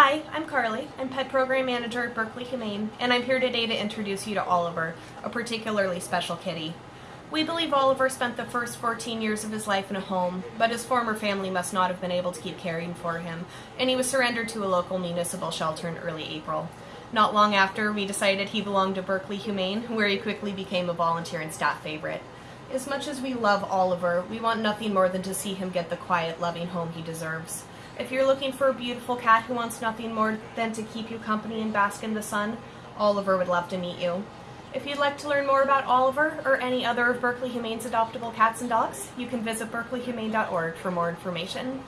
Hi, I'm Carly. I'm Pet Program Manager at Berkeley Humane, and I'm here today to introduce you to Oliver, a particularly special kitty. We believe Oliver spent the first 14 years of his life in a home, but his former family must not have been able to keep caring for him, and he was surrendered to a local municipal shelter in early April. Not long after, we decided he belonged to Berkeley Humane, where he quickly became a volunteer and staff favorite. As much as we love Oliver, we want nothing more than to see him get the quiet, loving home he deserves. If you're looking for a beautiful cat who wants nothing more than to keep you company and bask in the sun, Oliver would love to meet you. If you'd like to learn more about Oliver or any other of Berkeley Humane's adoptable cats and dogs, you can visit berkeleyhumane.org for more information.